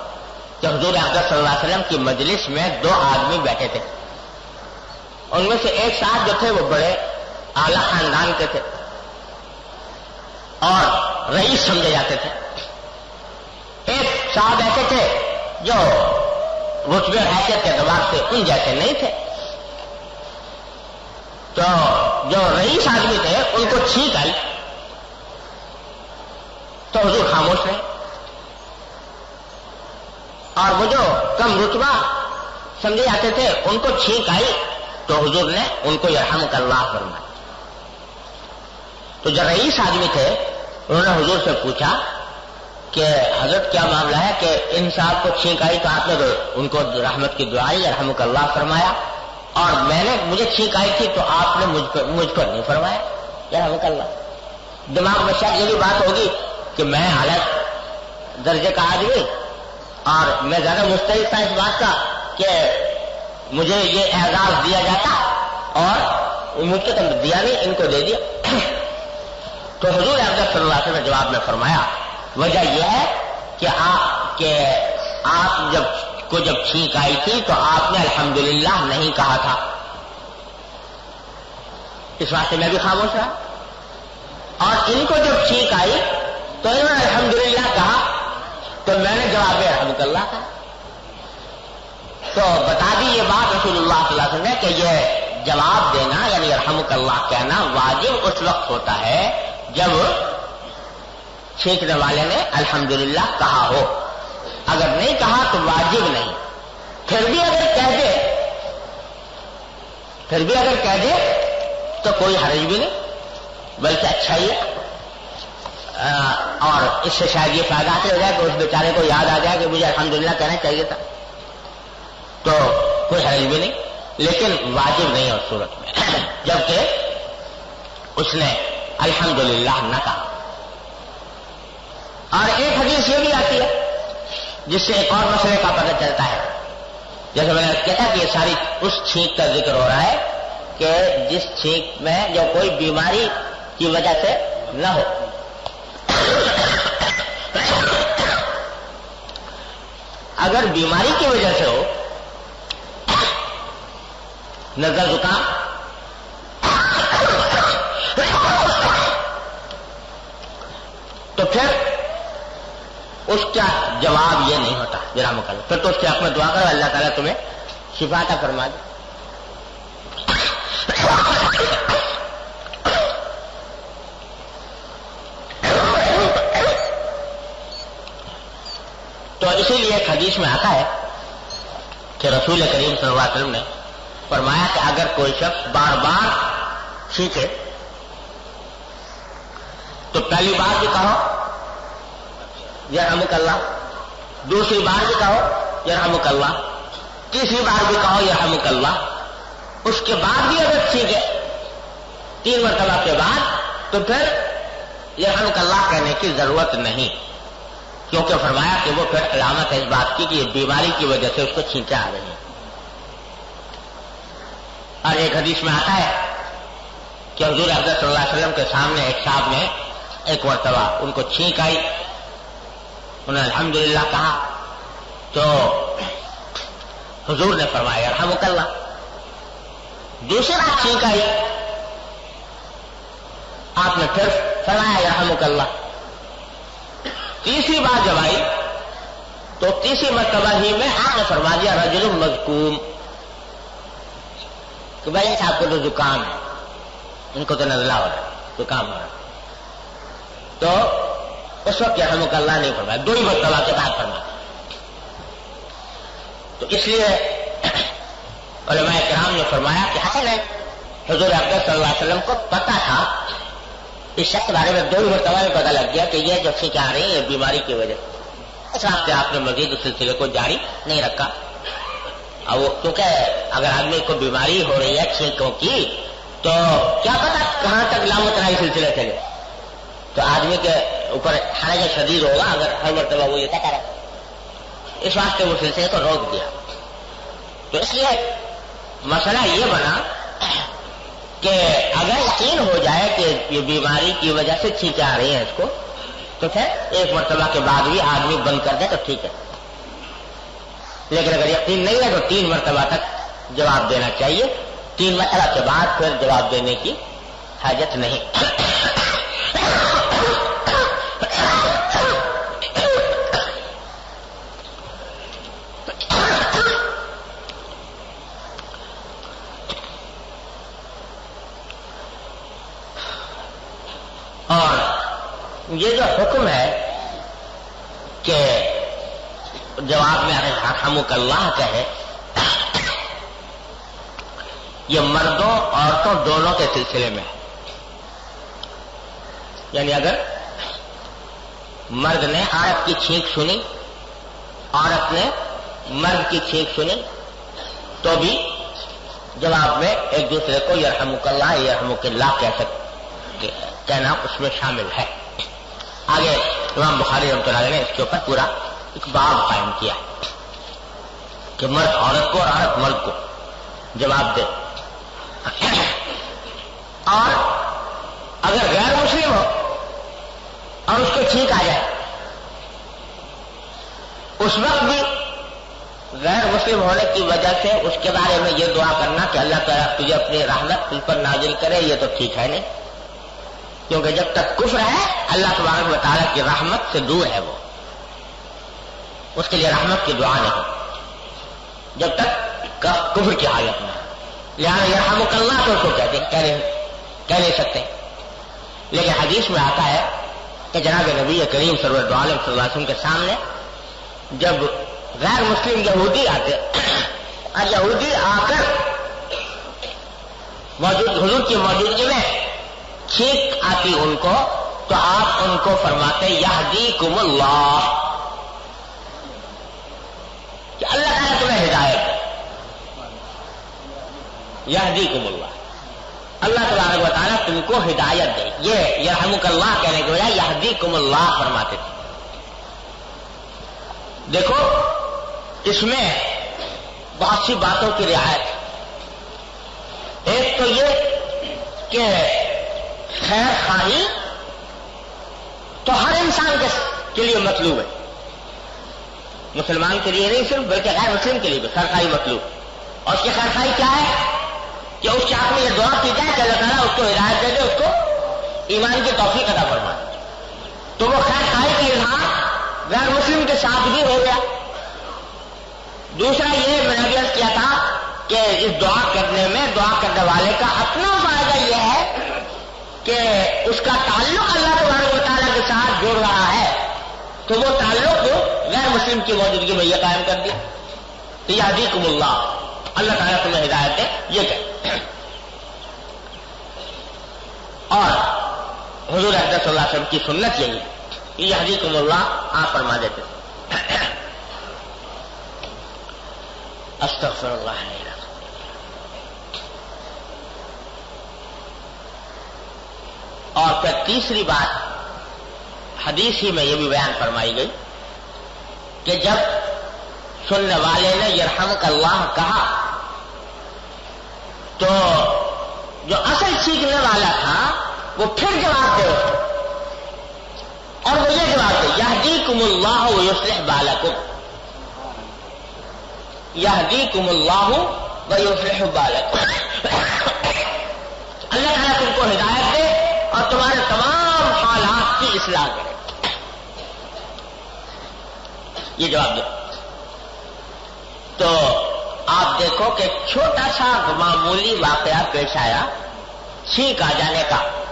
کہ حضور احمد صلی اللہ علیہ وسلم کی مجلس میں دو آدمی بیٹھے تھے۔ ان میں سے ایک ساتھ جو تھے وہ بڑے اعلی خاندان کے تھے اور رئیس سمجھے جاتے تھے۔ ایک صاحب ایسے تھے جو رتبے حیثیت کے اعتبار سے ان جیسے نہیں تھے۔ تو جو رئیس آدمی تھے ان کو چھینک آئی۔ تو حضور خاموش رہے۔ اور وہ جو کم رتبہ سمجھے جاتے تھے، ان کو چھینک آئی۔ تو حضور نے ان کو یرحم کر اللہ فرمایا۔ تو جو رئیس آدمی تھے، انہوں نے حضور سے پوچھا کہ حضرت کیا معاملہ ہے کہ ان صاحب کو چھینک آئی؟ تو آپ نے ان کو رحمت کی دعائی رحم اللہ فرمایا۔ اور میں نے مجھے چھینک آئی تھی، تو آپ نے مجھ کو مجھ کو نہیں فرمایا۔ رحمت اللہ۔ دماغ میں شاید یہ بھی بات ہوگی کہ میں حالت درجے کا آدمی اور میں زیادہ مستعد تھا اس بات کا کہ مجھے یہ اعزاز دیا جاتا اور مجھ کو تو دیا نہیں، ان کو دے دیا۔ تو حضور احمد صلی اللہ علیہ وسلم نے جواب میں فرمایا، وجہ یہ ہے کہ آپ کے، آپ جب کو جب چھینک آئی تھی تو آپ نے الحمدللہ نہیں کہا تھا۔ اس واسطے میں بھی خاموش رہا۔ اور ان کو جب چھینک آئی تو انہوں نے الحمدللہ کہا تو میں نے جواب رحمت اللہ کہا تو بتا دی یہ بات رسول اللہ صلی اللہ علیہ وسلم نے کہ یہ جواب دینا یعنی رحمت اللہ کہنا واجب اس وقت ہوتا ہے جب چھینکنے والے نے الحمدللہ کہا ہو۔ اگر نہیں کہا تو واجب نہیں۔ پھر بھی اگر کہہ دے، پھر بھی اگر کہہ دے تو کوئی حرج بھی نہیں، بلکہ اچھا ہی ہے۔ اور اس سے شاید یہ فائدہ ہو جائے کہ اس بیچارے کو یاد آ جائے کہ مجھے الحمدللہ کہنا چاہیے تھا۔ تو کوئی حرج بھی نہیں، لیکن واجب نہیں اس صورت میں۔ جبکہ اس نے الحمدللہ نہ کہا۔ اور ایک حدیث یہ بھی آتی ہے، جس سے ایک اور مسئلے کا پتہ چلتا ہے۔ جیسے میں نے کہا کہ یہ ساری اس چھینک کا ذکر ہو رہا ہے کہ جس چھینک میں جو کوئی بیماری کی وجہ سے نہ ہو۔ اگر بیماری کی وجہ سے ہو، نظر زکام، تو پھر اس کا جواب یہ نہیں ہوتا میرا مکل پھر تو اس کے حق میں دعا کرو، اللہ تعالیٰ تمہیں شفا کا فرما دے تو اسی لیے ایک حدیث میں آتا ہے کہ رسول کریم صلی اللہ علیہ وسلم نے فرمایا کہ اگر کوئی شخص بار بار سیکھے، تو پہلی بار بھی کہو یرحمک اللہ، دوسری بار بھی کہو یرحمک اللہ، تیسری بار بھی کہو یرحمک اللہ، اس کے بعد بھی اگر سیکھے، تین مرتبہ کے بعد، تو پھر یرحمک اللہ کہنے کی ضرورت نہیں۔ کیونکہ فرمایا کہ وہ پھر علامت ہے اس بات کی کہ یہ بیماری کی وجہ سے اس کو چھینکے آ رہی ہیں۔ اور ایک حدیث میں آتا ہے کہ حضور حضرت صلی اللہ علیہ وسلم کے سامنے ایک صاحب نے ایک مرتبہ ان کو چھینک آئی۔ انہوں نے الحمدللہ کہا۔ تو حضور نے فرمایا رحمک اللہ. دوسرے بات چھینک آئی۔ آپ نے پھر فرمایا رحمک اللہ. تیسری بات جب آئی، تو تیسری مرتبہ ہی میں آپ نے فرما دیا، رجل مزکوم کہ بھائی صاحب کو تو زکام ہے۔ ان کو تو نزلہ ہو رہا ہے، زکام ہو رہا تو اس وقت ہم اللہ نہیں فرمایا، دو ہی مرتبہ کے بعد فرما تو اس لیے علماء کرام نے فرمایا کہ حسن ہے حضور اکبر صلی اللہ علیہ وسلم کو پتا تھا اس شخص بارے میں دو ہی مرتبہ میں پتا لگ گیا کہ یہ جو سیکھ آ رہی ہے بیماری کی وجہ۔ اچھا، سے آپ نے مزید اس سلسلے کو جاری نہیں رکھا۔ اب وہ کیونکہ اگر آدمی کو بیماری ہو رہی ہے چھینکوں کی، تو کیا پتا کہاں تک لامترائی سلسلے چلے تو آدمی کے اوپر حرج شدید ہوگا اگر ہر مرتبہ وہ یہ کہتا رہے۔ اس واسطے وہ سلسلے کو روک دیا۔ تو اس لیے مسئلہ یہ بنا کہ اگر یقین ہو جائے کہ یہ بیماری کی وجہ سے چھینکیں آ رہی ہیں اس کو، تو پھر ایک مرتبہ کے بعد بھی آدمی بند کر دے تو ٹھیک ہے۔ لیکن اگر یقین نہیں ہے تو تین مرتبہ تک جواب دینا چاہیے۔ تین مرتبہ کے بعد پھر جواب دینے کی حاجت نہیں۔ یہ جو حکم ہے کہ جواب میں اگر اللہ کہے، یہ مردوں، عورتوں دونوں کے سلسلے میں یعنی اگر مرد نے عورت کی چھینک سنی، عورت نے مرد کی چھینک سنی، تو بھی جواب میں ایک دوسرے کو یرحمک اللہ یرحمک اللہ کہہ سکتے کہنا اس میں شامل ہے۔ آگے امام بخاری رحمۃ اللہ نے اس کے اوپر پورا ایک باب قائم کیا کہ مرد عورت کو اور عورت مرد کو جواب دے۔ اور اگر غیر مسلم ہو اور اس کو ٹھیک آ جائے، اس وقت بھی غیر مسلم ہونے کی وجہ سے اس کے بارے میں یہ دعا کرنا کہ اللہ تعالیٰ تجھے اپنی رحمت تم پر نازل کرے، یہ تو ٹھیک ہے نہیں۔ کیونکہ جب تک کفر ہے، اللہ تبارک و تعالیٰ کی رحمت سے دور ہے وہ۔ اس کے لیے رحمت کی دعا نہیں۔ جب تک کفر کی حالت میں۔ لہٰذا یہ ہم اللہ تو اس کو کہتے کہہ نہیں سکتے۔ لیکن حدیث میں آتا ہے کہ جناب نبی کریم سرور عالم صلی اللہ علیہ وسلم کے سامنے جب غیر مسلم یہودی آتے اور یہودی آ کر موجود، حضور کی موجودگی میں ٹھیک آتی ان کو، تو آپ ان کو فرماتے یہدی کم اللہ۔ کہ اللہ تعالیٰ تمہیں ہدایت یہدی کم اللہ۔ اللہ تبارک و تعالیٰ تم کو ہدایت دے۔ یہ یرحمک اللہ کہنے کے بجائے یہدی کم اللہ فرماتے تھے۔ دیکھو، اس میں بہت سی باتوں کی رعایت۔ ایک تو یہ کہ خیر خواہی تو ہر انسان کے لیے مطلوب ہے۔ مسلمان کے لیے نہیں صرف، بلکہ غیر مسلم کے لیے بھی خیر خواہی مطلوب۔ اور اس کی خیر خواہی کیا ہے؟ کہ اس چاہ میں یہ دعا کی جائے کہ اللہ تعالیٰ اس کو ہدایت دے دے، اس کو ایمان کی توفیق ادا فرما تو وہ خیر خواہی کا اظہار غیر مسلم کے ساتھ بھی ہو گیا۔ دوسرا یہ میں نے کیا تھا کہ اس دعا کرنے میں، دعا کرنے والے کا اپنا فائدہ یہ ہے کہ اس کا تعلق اللہ تبارک و تعالیٰ کے ساتھ جوڑ رہا ہے، تو وہ تعلق غیر مسلم کی موجودگی میں یہ قائم کر دیا۔ تو یہ ادیکم اللہ۔ اللہ تعالیٰ تمہیں ہدایت ہے یہ کہ اور حضور احمد صلی اللہ علیہ وسلم کی سنت یہی ہے۔ یہ حدیقم اللہ، آپ فرما دیتے۔ استغفر اللہ۔ اور پھر تیسری بات حدیث ہی میں یہ بھی بیان فرمائی گئی کہ جب سننے والے نے یرحمک اللہ کہا، تو جو اصل سیکھنے والا تھا، وہ پھر جواب دے۔ اور وہ یہ جواب دے یہ کم اللہ یوسلح بالکم۔ یہ کم اللہ یوسلح بالکم۔ اللہ تعالیٰ تم کو ہدایت دے۔ اور تمہارے تمام حالات کی اصلاح کرے۔ یہ جواب دو۔ تو آپ دیکھو کہ چھوٹا سا معمولی واقعہ پیش آیا چھینک آ جانے کا۔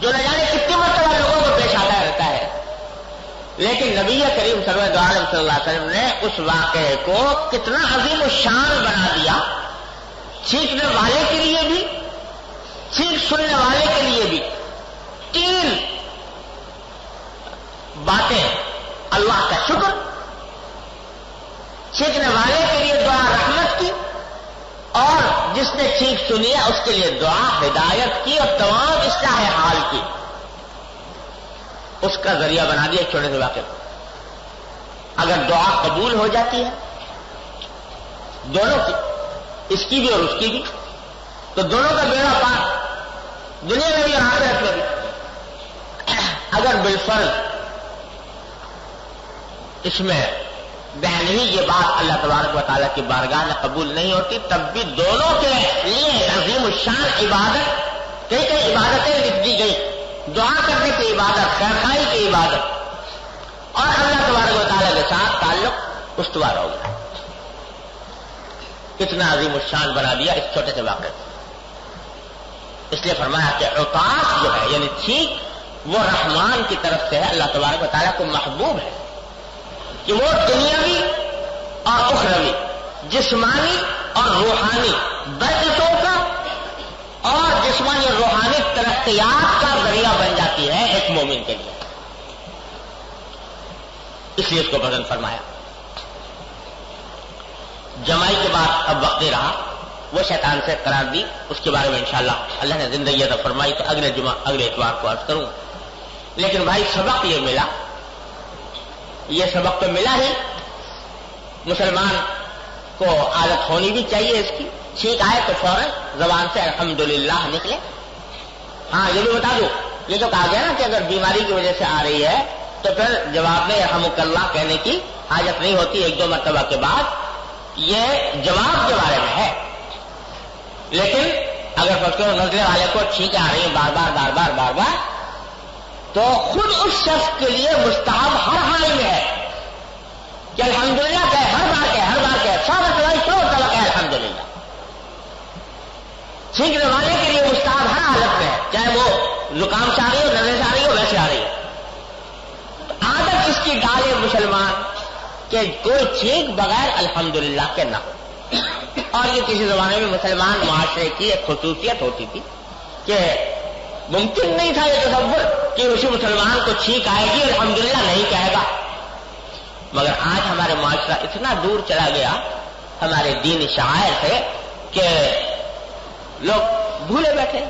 جو نہ جانے کتنی مرتبہ لوگوں کو پیش آتا رہتا ہے۔ لیکن نبی کریم سرد عالم صلی اللہ علیہ وسلم نے اس واقعے کو کتنا عظیم و شان بنا دیا۔ چھینکنے والے کے لیے بھی چھینک سننے والے کے لیے بھی تین باتیں اللہ کا شکر چھینکنے والے کے لیے دعا رحمت کی، اور جس نے چھینک سنی ہے، اس کے لیے دعا ہدایت کی اور تمام اصلاح حال کی۔ اس کا ذریعہ بنا دیا چھوٹے سے واقع اگر دعا قبول ہو جاتی ہے، دونوں کی، اس کی بھی اور اس کی بھی، تو دونوں کا بیڑا پار دنیا میں بھی اور آخرت میں بھی اگر بالفل اس میں بہن ہی یہ بات اللہ تبارک و تعالیٰ کی بارگاہ میں قبول نہیں ہوتی، تب بھی دونوں کے لیے عظیم الشان عبادت، کئی کئی عبادتیں لکھ دی گئی۔ دعا کرنے کی عبادت خیرخائی کی عبادت۔ اور اللہ تبارک و تعالیٰ کے ساتھ تعلق استوار ہو گیا۔ کتنا عظیم الشان بنا دیا اس چھوٹے سے واقعے اس لیے فرمایا کہ اوتاس جو ہے یعنی ٹھیک وہ رحمان کی طرف سے ہے۔ اللہ تبارک و تعالیٰ کو محبوب ہے۔ کہ وہ دنیاوی اور اخروی، جسمانی اور روحانی برکتوں کا اور جسمانی اور روحانی ترقیات کا ذریعہ بن جاتی ہے ایک مومن کے لیے۔ اس لیے اس کو پسند فرمایا۔ جمائی کے بعد اب وقت رہا۔ وہ شیطان سے قرار دی، اس کے بارے میں انشاءاللہ اللہ نے زندگی ادا فرمائی، تو اگلے جمعہ، اگلے اتوار کو عرض کروں۔ لیکن بھائی، سبق یہ ملا۔ یہ سبق تو ملا ہی۔ مسلمان کو عادت ہونی بھی چاہیے اس کی۔ ٹھیک آئے تو فوراً زبان سے الحمدللہ نکلے۔ ہاں یہ بھی بتا دوں۔ یہ تو کہا گیا نا کہ اگر بیماری کی وجہ سے آ رہی ہے، تو پھر جواب میں رحمک اللہ کہنے کی حاجت نہیں ہوتی ایک دو مرتبہ کے بعد۔ یہ جواب کے بارے میں ہے۔ لیکن اگر بچوں نظرے والے کو ٹھیک آ رہی ہے بار بار بار بار بار بار، تو خود اس شخص کے لیے مستحب ہر حال میں ہے کہ الحمدللہ کہ ہر بار کہ، ہر بار کہ، سو مرتبہ، سو طبق ہے الحمد للہ چھینکنے والے کے لیے مستحب ہر حالت میں ہے، چاہے وہ زکام سے آ رہی ہو نظر سے آ رہی ہو، ویسے آ رہی ہے عادت اس کی ڈالے مسلمان کہ کوئی چھینک بغیر الحمدللہ کے نہ اور یہ کسی زمانے میں مسلمان معاشرے کی ایک خصوصیت ہوتی تھی کہ ممکن نہیں تھا یہ تصور کہ اسی مسلمان کو چھینک آئے گی اور الحمدللہ نہیں کہے گا۔ مگر آج ہمارے معاشرہ اتنا دور چلا گیا، ہمارے دین شاعر سے کہ لوگ بھولے بیٹھے۔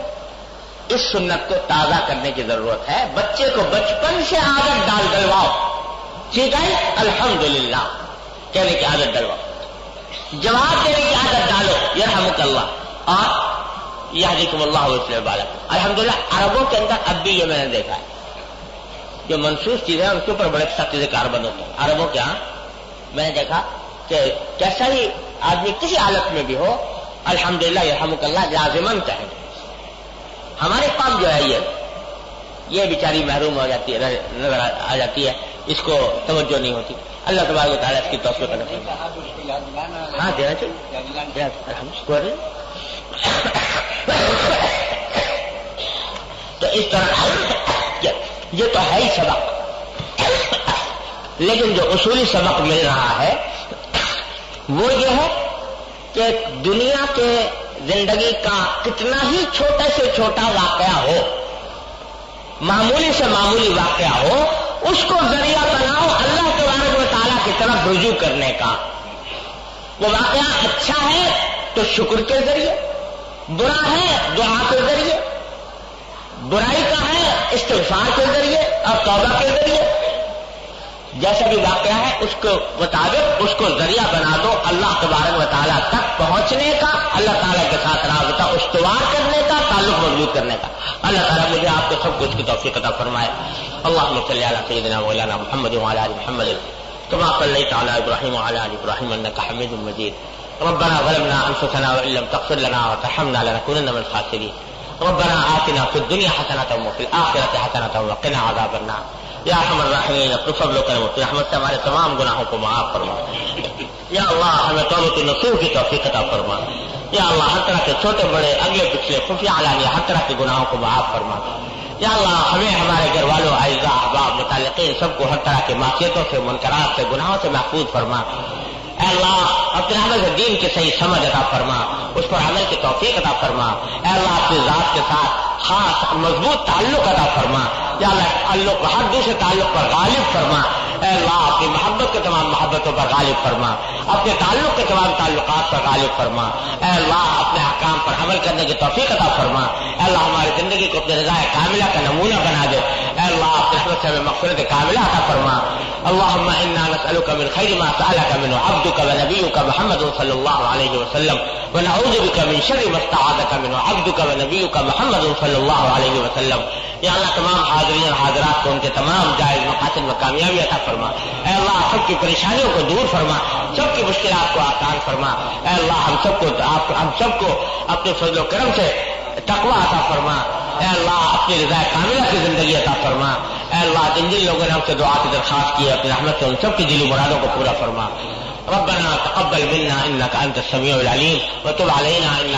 اس سنت کو تازہ کرنے کی ضرورت ہے۔ بچے کو بچپن سے عادت ڈال ڈلواؤ ٹھیک ہے؟ الحمد للہ کہنے کی عادت ڈلواؤ۔ جواب دینے کی عادت ڈالو. یہ اللہ. اور یہ اللہ وسلم بالک الحمد للہ عربوں کے اندر اب بھی یہ میں نے دیکھا ہے. جو منسوخ چیزیں ان کے اوپر بڑے سختی سے کار بند ہوتے ہیں. عربوں کے ہاں میں نے دیکھا کہ کیسا ہی آدمی کسی حالت میں بھی ہو الحمد للہ یہ اللہ لازمن کہیں ہمارے پاس جو ہے یہ یہ بیچاری محروم ہو جاتی ہے، نظر آ جاتی ہے، اس کو توجہ نہیں ہوتی. اللہ تبارک تعالیٰ اس کی توفیق کرنا ہاں دینا چاہیے۔ تو اس طرح یہ تو ہے ہی سبق۔ لیکن جو اصولی سبق مل رہا ہے، وہ یہ ہے کہ دنیا کے زندگی کا کتنا ہی چھوٹا سے چھوٹا واقعہ ہو، معمولی سے معمولی واقعہ ہو، اس کو ذریعہ بناؤ، اللہ کے و کی طرف رجوع کرنے کا۔ وہ واقعہ اچھا ہے تو شکر کے ذریعے، برا ہے دعا کے ذریعے، برائی کا ہے استغفار کے ذریعے اور توبہ کے ذریعے۔ جیسا بھی واقعہ ہے، اس کو مطابق اس کو ذریعہ بنا دو اللہ تبارک و تعالیٰ تک پہنچنے کا، اللہ تعالیٰ کے ساتھ رابطہ استوار کرنے کا، تعلق مضبوط کرنے کا۔ اللہ تعالیٰ مجھے آپ کو سب کچھ کی توفیق عطا فرمائے۔ اللہ صلی علی سیدنا مولانا محمد محمد۔ كما صليت على ابراهيم وعلى ال ابراهيم انك حميد مجيد. ربنا ظلمنا انفسنا وان لم تغفر لنا وترحمنا لنكونن من الخاسرين. ربنا آتنا في الدنيا حسنة وفي الآخرة حسنة وقنا عذاب النار. یا ہمر رحمین اپنے فضل و کرم اپنی رحمت سے ہمارے تمام گناہوں کو معاف فرما. یا اللہ، ہمیں توبت نصور کی توفیق عطا فرما. یا اللہ، ہر طرح کے چھوٹے بڑے، اگلے پچھلے خفیہ علانیہ ہر طرح کے گناہوں کو معاف فرما. یا اللہ، ہمیں ہمارے گھر والوں آئزہ احباب، متعلقین سب کو ہر طرح کے معاشیتوں سے منقرات سے، گناہوں سے محفوظ فرما۔ اے اللہ، اپنے عمل سے دین کی صحیح سمجھ عطا فرما، اس پر عمل کی توفیق عطا فرما۔ اے اللہ، اپنی ذات کے ساتھ خاص، مضبوط تعلق ادا فرما۔ یا اللہ، تعلق، ہر دوسرے تعلق پر غالب فرما۔ اے اللہ اپنی محبت کے تمام محبتوں پر غالب فرما، اپنے تعلق کے تمام تعلقات پر غالب فرما۔ اے اللہ، اپنے حکام پر عمل کرنے کی توفیق عطا فرما۔ اے اللہ، ہماری زندگی کو اپنے رضا کاملہ کا نمونہ بنا دے۔ اللہ اپنے حمد سے ہمیں مغفرت کاملہ عطا فرما۔ اللهم انا نسالك من خير ما سالك منه عبدك ونبيك محمد صلى الله عليه وسلم ونعوذ بك من شر ما استعاذك منه عبدك ونبيك محمد صلى الله عليه وسلم۔ یا اللہ تمام حاضرین اور حاضرات کو ان کے تمام جائز مقاصد میں کامیابی عطا فرما۔ اے اللہ سب کی پریشانیوں کو دور فرما، سب کی مشکلات کو آسان فرما۔ اے اللہ ہم سب کو ہم سب کو اپنے فضل و کرم سے تقوی عطا فرما۔ اے اللہ، اپنی رضا کاملہ کی زندگی عطا فرما۔ اے اللہ، جن جن لوگوں نے ہم سے دعا کی درخواست کی، اپنی رحمت سے ان سب کی دلی مرادوں کو پورا فرما۔ ربنا تقبل منا انك انت السميع العليم وتب علينا انك